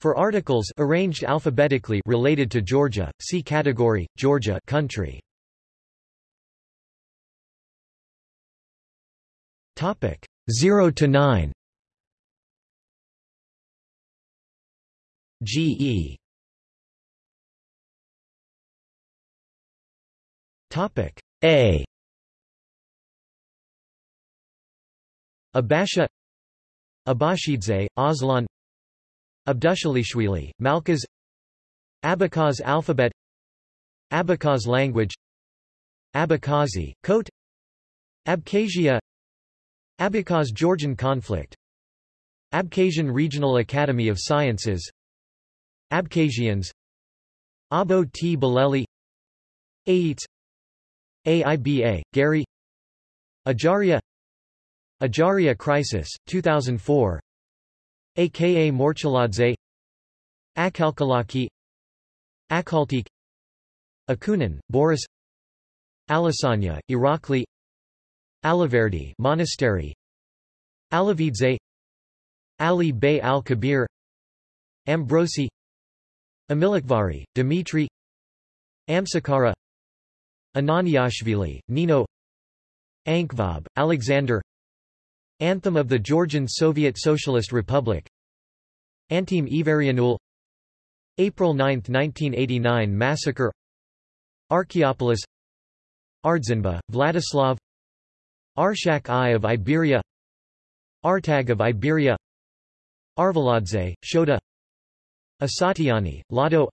For articles arranged alphabetically related to Georgia, see category Georgia country. Topic 0 to 9. GE. Topic A. Abasha Abashidze, Aslan Abdushalishvili, Malkaz Abkhaz alphabet Abkhaz language Abkhazi, Kote Abkhazia Abkhaz-Georgian conflict Abkhazian Regional Academy of Sciences Abkhazians Abo T. Baleli Aites AIBA, Gary Ajaria Ajaria Crisis, 2004 aka Morchaladze Akhalkalaki Akaltik Akunin, Boris Alasania, Irakli Alaverdi Monastery Alavidze Ali Bey al-Kabir Ambrosi Amilakhvari, Dimitri Amsakara Ananiashvili, Nino Ankvab, Alexander Anthem of the Georgian Soviet Socialist Republic. Antim Ivarianul April 9, 1989 massacre. Archaeopolis. Ardzinba, Vladislav. Arshak I of Iberia. Artag of Iberia. Arveladze, Shoda Asatiani, Lado.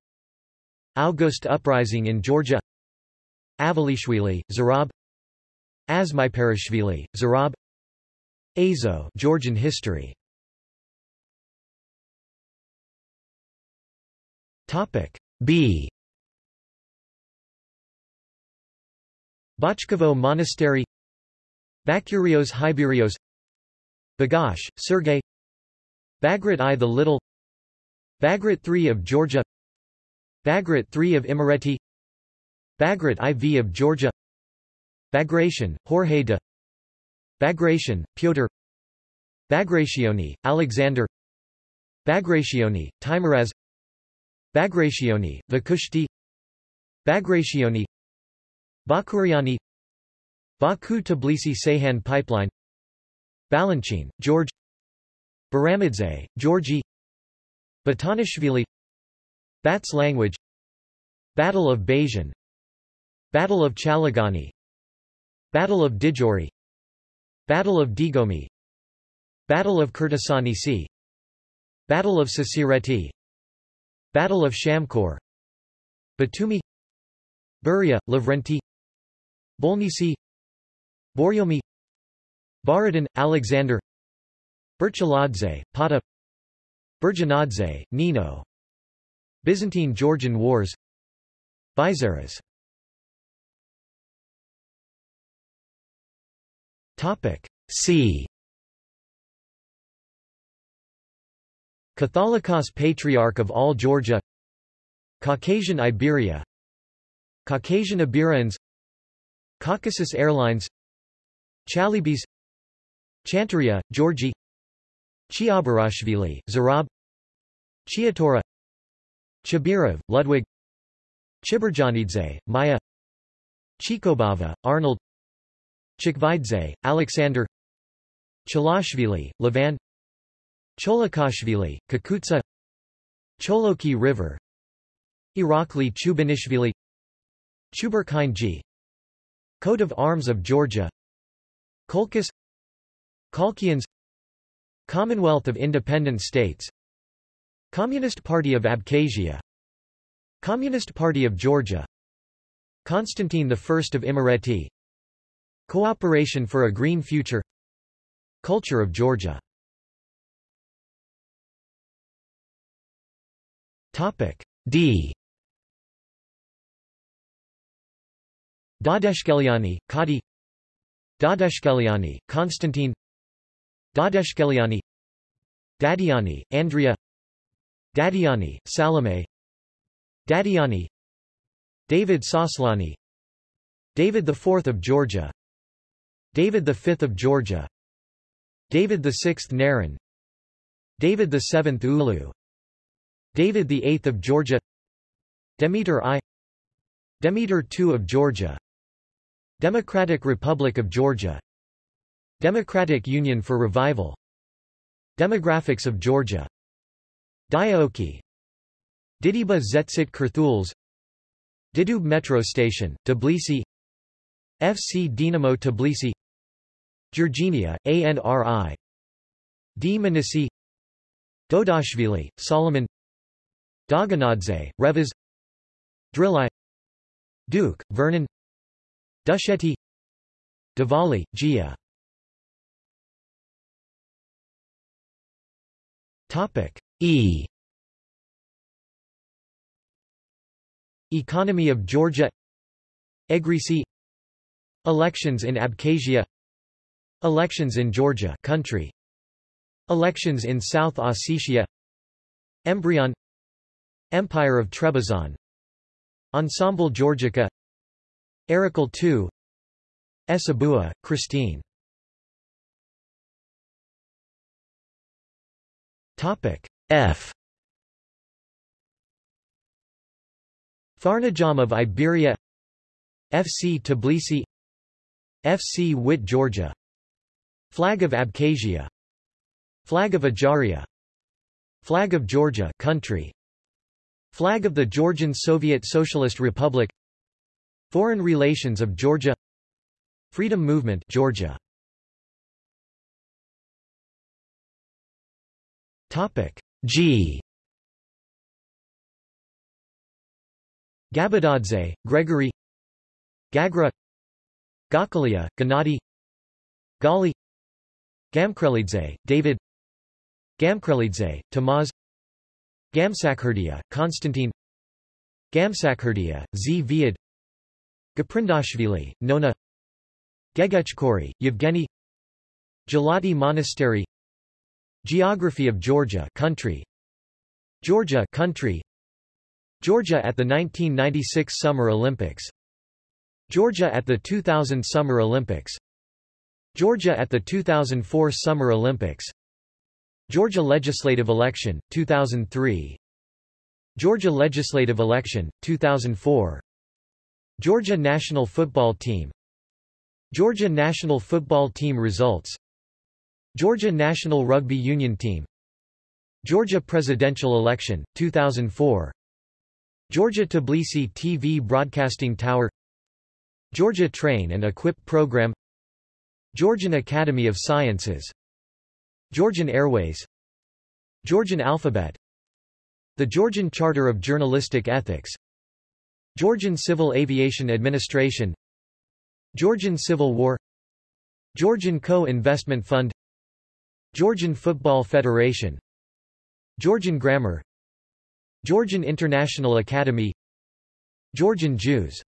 August Uprising in Georgia. Avalishvili, Zurab. Azmaiparashvili, Zurab Azo Georgian history. Topic B. Bachkovo Monastery. Bakurios Hyberios Bagapsh, Sergei. Bagrat I the Little. Bagrat III of Georgia. Bagrat III of Imereti. Bagrat IV of Georgia. Bagration, Jorge de Bagration, Pyotr. Bagrationi, Alexander. Bagrationi, Teimuraz Bagrationi, Vakhushti Bagrationi Bakuriani Baku-Tbilisi-Ceyhan pipeline. Balanchine, George. Baramidze, Georgi. Batanishvili. Bats language. Battle of Bajan. Battle of Chalagani. Battle of Didgori Battle of Digomi. Battle of Kurtasani Sea Battle of Sasireti. Battle of Shamkor Batumi. Beria, Lavrenti. Bolnisi Borjomi. Baradin, Alexander. Berchaladze, Pata. Burjanadze, Nino. Byzantine-Georgian Wars. Bizaras Topic C. Catholicos Patriarch of all Georgia. Caucasian Iberia. Caucasian Iberians. Caucasus Airlines. Chalybes Chantaria, Georgi Chiaberashvili, Zurab. Chiatura. Chibirov, Ludwig. Chiberjanidze, Maya. Chikobava, Arnold Chikvidze, Alexander Chalashvili, Levan Cholokashvili, Kakutsa Choloki River Irakli Chubinishvili Chuberkine G. Coat of Arms of Georgia Colchis Colchians Commonwealth of Independent States Communist Party of Abkhazia Communist Party of Georgia Constantine I of Imereti Cooperation for a Green Future. Culture of Georgia. Topic D. Dadeshkeliani, Kadi Dadeshkeliani, Constantine Dadeshkeliani. Dadiani, Andrea. Dadiani, Salome. Dadiani David Soslani. David IV of Georgia David V of Georgia. David VI Naran. David VII Ulu. David VIII of Georgia. Demeter I. Demeter II of Georgia. Democratic Republic of Georgia. Democratic Union for Revival. Demographics of Georgia. Diaoki Didiba Zetsit Kurthuls. Didube Metro Station, Tbilisi. FC Dinamo Tbilisi Georginia, ANRI D. Manisi. Dodashvili, Solomon. Daganadze, Revaz Drilai. Duke, Vernon. Dusheti Diwali, Gia. Topic. E. Economy of Georgia. Egrisi. Elections in Abkhazia Elections in Georgia country. Elections in South Ossetia. Embryon. Empire of Trebizond. Ensemble Georgica. Arakel II Esabua, Christine. Topic F. Farnajam of Iberia. FC Tbilisi. FC Wit Georgia Flag of Abkhazia. Flag of Ajaria. Flag of Georgia country. Flag of the Georgian Soviet Socialist Republic. Foreign relations of Georgia. Freedom Movement Georgia. Topic G. Gabadadze, Gregory. Gagra. Gakalia, Gennady. Gali Gamkrelidze, David Gamkrelidze, Tamaz Gamsakhurdia, Konstantin Gamsakhurdia, Zviad Gaprindashvili, Nona Gegechkori, Yevgeny Gelati Monastery Geography of Georgia country Georgia country Georgia at the 1996 Summer Olympics Georgia at the 2000 Summer Olympics Georgia at the 2004 Summer Olympics. Georgia legislative election, 2003 Georgia legislative election, 2004 Georgia national football team. Georgia national football team results. Georgia national rugby union team. Georgia presidential election, 2004 Georgia Tbilisi TV Broadcasting Tower. Georgia Train and Equip Program Georgian Academy of Sciences. Georgian Airways. Georgian Alphabet. The Georgian Charter of Journalistic Ethics. Georgian Civil Aviation Administration. Georgian Civil War. Georgian Co-Investment Fund. Georgian Football Federation. Georgian Grammar. Georgian International Academy. Georgian Jews.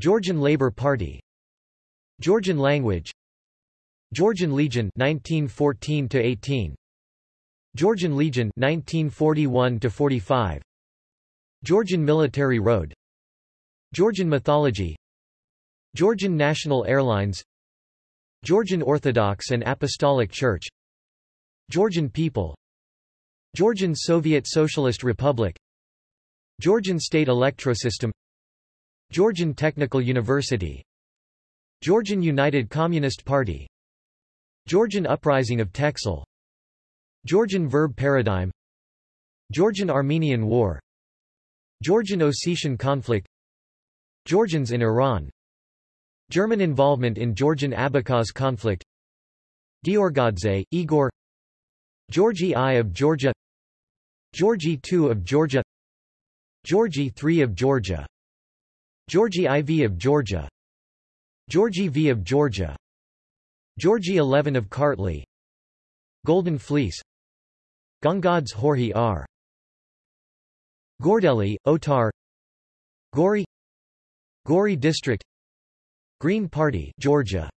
Georgian Labour Party. Georgian language Georgian Legion 1914 to 18 Georgian Legion 1941 to 45 Georgian Military Road. Georgian mythology. Georgian National Airlines. Georgian Orthodox and Apostolic Church. Georgian people. Georgian Soviet Socialist Republic. Georgian State Electrosystem. Georgian Technical University. Georgian United Communist Party Georgian Uprising of Texel. Georgian Verb Paradigm. Georgian-Armenian War. Georgian-Ossetian conflict. Georgians in Iran. German involvement in Georgian-Abkhaz conflict. Giorgadze, Igor. Georgi I of Georgia. Georgi II of Georgia. Georgi III of Georgia. Georgi IV of Georgia. Georgi V of Georgia Georgi XI of Kartli. Golden Fleece. Gongads Horhi R. Gordeli, Otar. Gori. Gori District. Green Party Georgia.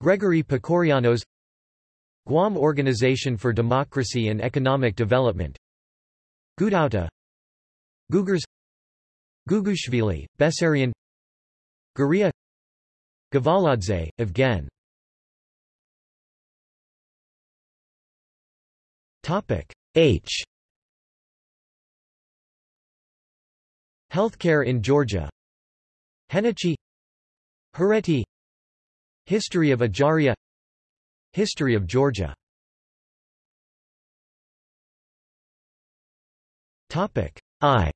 Gregory Pekorianos Guam Organization for Democracy and Economic Development. Gudauta. Gugurs Gugushvili, Bessarion Guria. Gavaladze, Evgen Topic. H. Healthcare in Georgia. Henichi Hereti History of Ajaria. History of Georgia. Topic. I.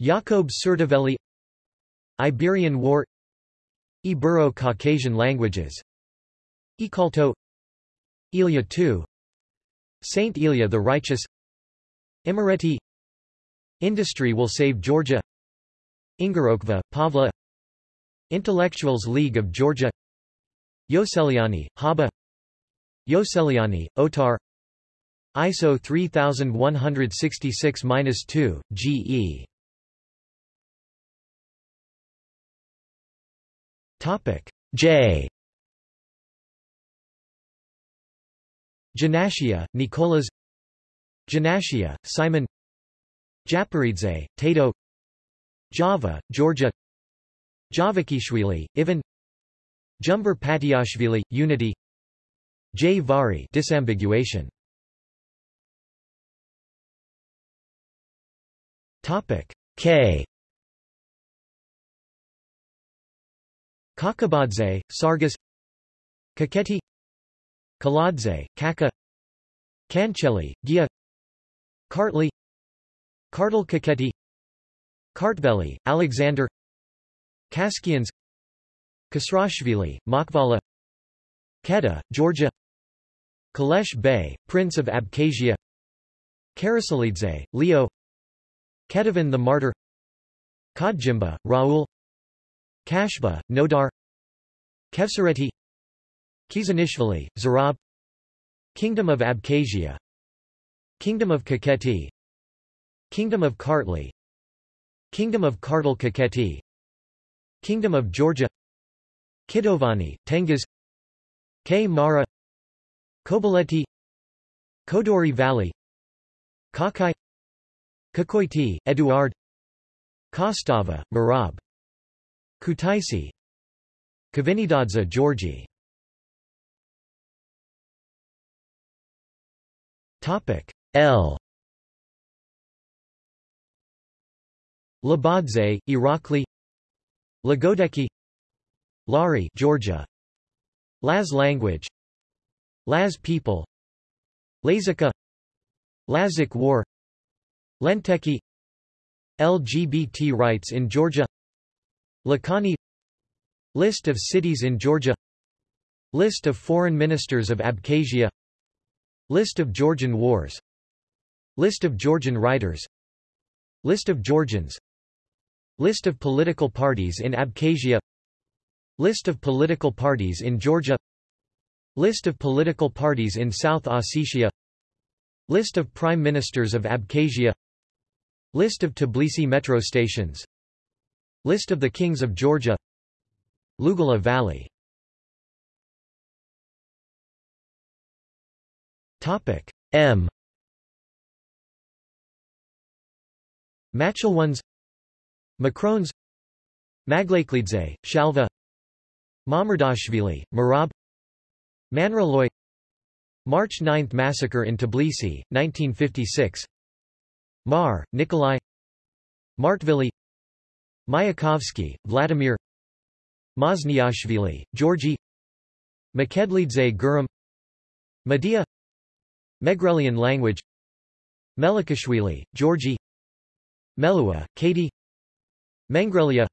Jacob Tsurteveli Iberian War. Ibero-Caucasian languages. Ikalto Ilia II Saint Ilia the Righteous. Imereti Industry will save Georgia. Ingorokva, Pavla. Intellectuals League of Georgia. Yoseliani, Haba. Yoseliani, Otar. ISO 3166-2, GE Topic. J Janashia, Nicolas Janashia, Simon. Japaridze, Tato. Java, Georgia. Javakishvili, Ivan. Jumber Patiashvili, Unity. J. Vari disambiguation. Topic K. Kakabadze, Sargas Kakheti Kaladze, Kakha Kancheli, Gia Kartli Kartal Kakheti Kartveli, Alexander Kaskians Kasrashvili, Makvala Keda, Georgia Kalesh Bey, Prince of Abkhazia Karasalidze, Leo Ketevan the Martyr Khajimba, Raul Kashba, Nodar Khevsureti Kizanishvili, Zurab. Kingdom of Abkhazia. Kingdom of Kakheti Kingdom of Kartli. Kingdom of Kartli Kakheti Kingdom of Georgia. Kitovani, Tengiz. K. Mara. Kobuleti Kodori Valley. Kakai. Kokoity, Eduard. Kostava, Merab. Kutaisi. Kavinidadze Georgi Topic. L. Labadze, Irakli. Lagodekhi. Lari Georgia. Laz language. Laz people. Lazika. Lazic war. Lentekhi. LGBT rights in Georgia. Lakhani List of cities in Georgia. List of foreign ministers of Abkhazia List of Georgian wars. List of Georgian writers. List of Georgians. List of political parties in Abkhazia. List of political parties in Georgia. List of political parties in South Ossetia. List of prime ministers of Abkhazia. List of Tbilisi metro stations. List of the kings of Georgia. Lugala Valley Topic. M. Machelwans Macrones. Maglaklidze, Shalva. Mamardashvili, Merab. Manraloy. March 9 massacre in Tbilisi, 1956 Mar, Nikolai. Martvili. Mayakovsky, Vladimir. Mazniashvili, Georgi. Makedlidze Gurum Medea Megrelian language. Melikashvili, Georgi Melua, Katie. Mengrelia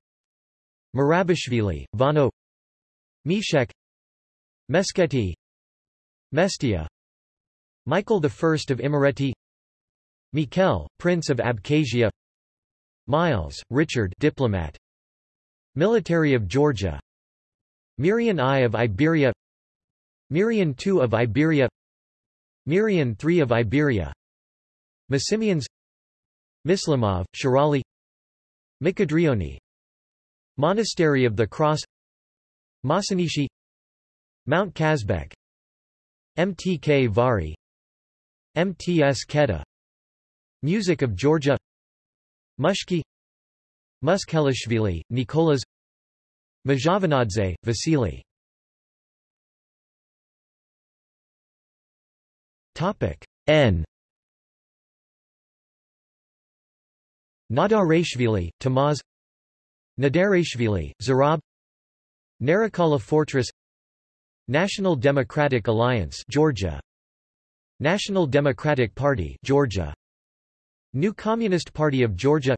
Marabashvili, Vano. Meshek. Meskheti. Mestia. Michael I of Imereti. Mikhail, Prince of Abkhazia. Miles, Richard diplomat. Military of Georgia. Mirian I of Iberia. Mirian II of Iberia Mirian III of Iberia. Massimians Mislimov, Shirali. Mkhedrioni Monastery of the Cross. Masanishi. Mount Kazbek. MTK Vari. MTS Keda Music of Georgia. Mushki. Muskhelishvili, Nicolas Majavanadze, Vasily N. Nadareshvili, Tamaz. Nadareshvili, Zurab Narikala Fortress. National Democratic Alliance Georgia. National Democratic Party Georgia. New Communist Party of Georgia.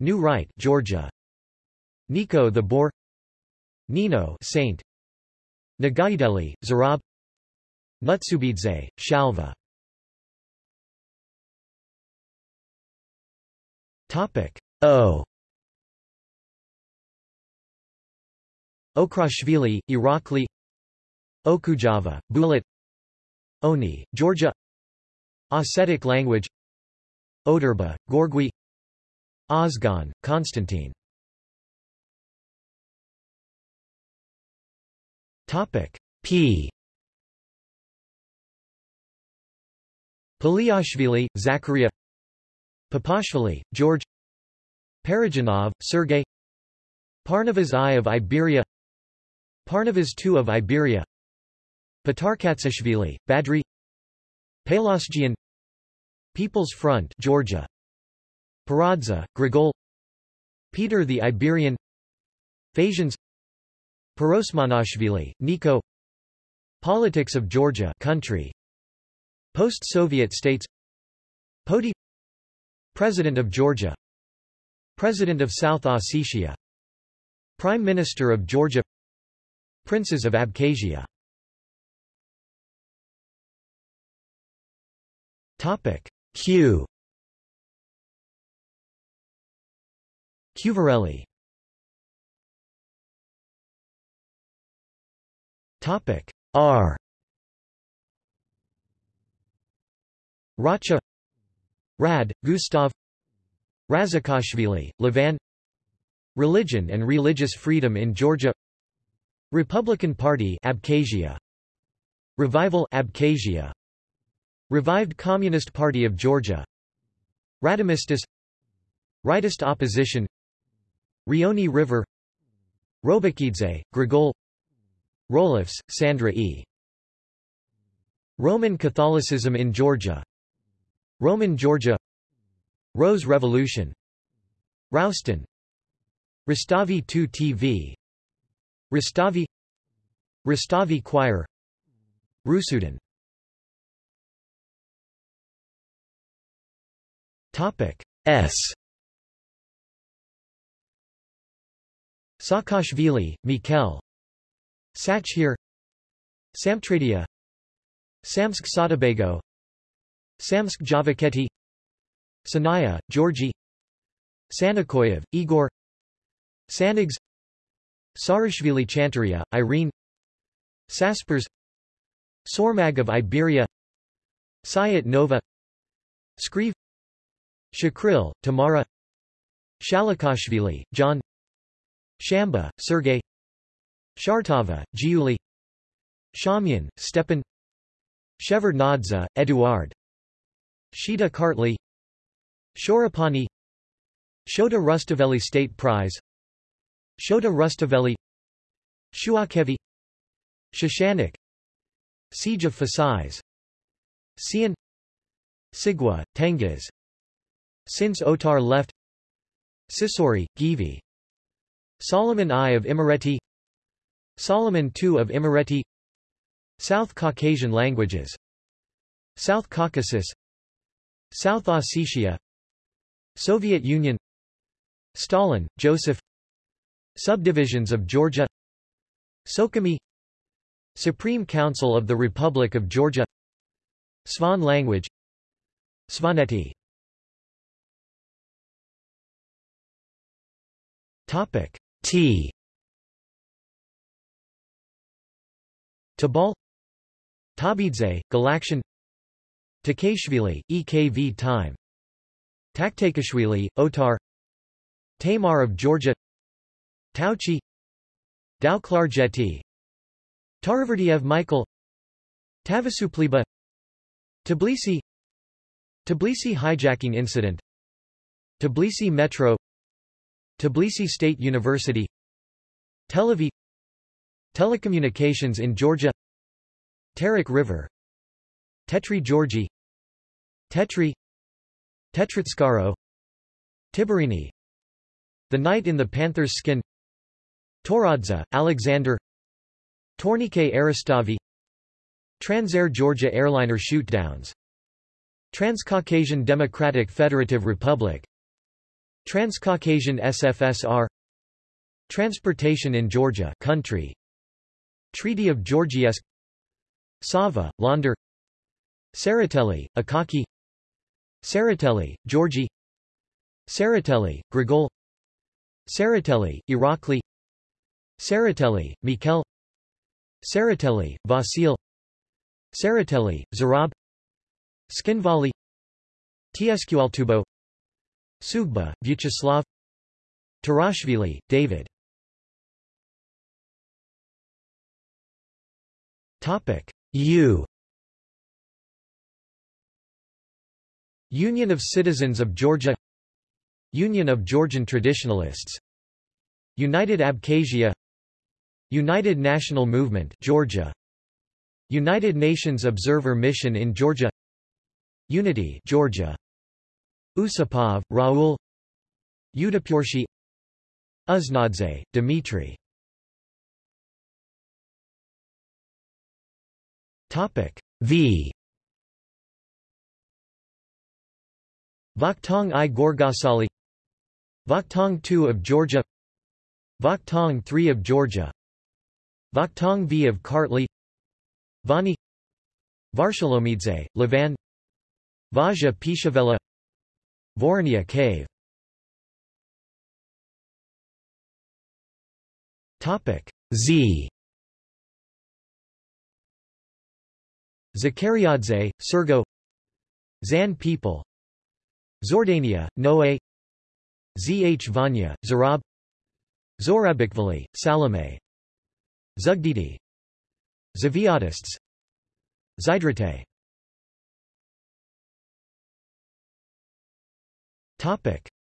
New Right Georgia. Nico the Boar Nino Saint. Nogaideli, Zurab Nutsubidze, Shalva. Topic O. Okruashvili, Irakli. Okujava, Bulat Oni, Georgia. Ossetic language. Oderba, Gorgui. Ozgan, Constantine. Topic P Paliashvili, Zakaria Papashvili, George Parajanov, Sergei Parnavas I of Iberia Parnavas II of Iberia Patarkatsashvili, Badri Palosgian People's Front Georgia Paradza, Grigol Peter the Iberian Phasians Perosmanashvili, Nico Politics of Georgia country Post-Soviet states. Poti President of Georgia. President of South Ossetia. Prime Minister of Georgia. Princes of Abkhazia. Topic. Q. Cuvarelli. Topic. R Racha Rad, Gustav Razakashvili, Levan Religion and religious freedom in Georgia Republican Party Abkhazia Revival Abkhazia Revived Communist Party of Georgia Radomistas Rightist opposition Rioni River Robakidze, Grigol Roloffs, Sandra E. Roman Catholicism in Georgia Roman Georgia Rose Revolution Rouston Rustavi 2 TV Rustavi Rustavi Choir Rusudan Topic S. Saakashvili, Mikhail. Sachir. Samtredia Samsk Sotobago Samsk Javaketi Sanaya, Georgi Sanakoyev, Igor Sanigs Sarashvili Chantaria, Irene Saspers Sormag of Iberia Sayat Nova Skrive Shakril, Tamara Shalikashvili, John Shamba, Sergei Shartava, Giuli Shamyan, Stepan Shevardnadze, Eduard Shida Kartli Shorapani Shota Rustaveli State Prize Shota Rustaveli Shuakhevi Shashanik Siege of Fasais Sian Sigua, Tengiz Since Otar left Sisori, Givi Solomon I of Imereti Solomon II of Imereti South Caucasian languages South Caucasus South Ossetia Soviet Union Stalin, Joseph Subdivisions of Georgia Sukhumi Supreme Council of the Republic of Georgia Svan language Svaneti. Topic T. Tabal Tabidze, Galaktion Takeshvili, EKV time. Taktakashvili, Otar. Tamar of Georgia. Tauchi. Dauklarjeti. Tariverdiev Michael. Tavasupliba Tbilisi. Tbilisi hijacking incident. Tbilisi Metro. Tbilisi State University. Tel Aviv. Telecommunications in Georgia. Terek River Tetri Georgi Tetri Tetritskaro Tiberini The Knight in the Panther's Skin Toradze, Alexander Tournike Aristavi Transair Georgia airliner shootdowns Transcaucasian Democratic Federative Republic Transcaucasian SFSR Transportation in Georgia country Treaty of Georgievsk Sava, Launder Tsereteli, Akaki. Tsereteli, Georgi. Tsereteli, Grigol. Tsereteli, Irakli. Tsereteli, Mikel. Tsereteli, Vasil. Tsereteli, Zurab. Tskhinvali. Tskaltubo Sugba, Vyacheslav. Tarashvili, David. Topic. U Union of Citizens of Georgia Union of Georgian Traditionalists United Abkhazia United National Movement Georgia United Nations Observer Mission in Georgia Unity Georgia Usupov, Raul Udapurshi Uznadze, Dmitry. Topic V Vakhtang i Gorgasali Vakhtang II of Georgia Vakhtang III of Georgia Vakhtang V of Kartli Vani Varshalomidze, Levan Vazha-Pshavela Vornia cave. Topic Z. Zakariadze, Sergo Zan people Zhordania, Noe. Zh Vanya, Zurab. Zorabikvali, Salome. Zugdidi. Zviadists Zydrate.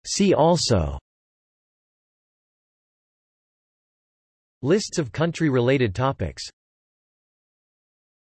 See also. Lists of country-related topics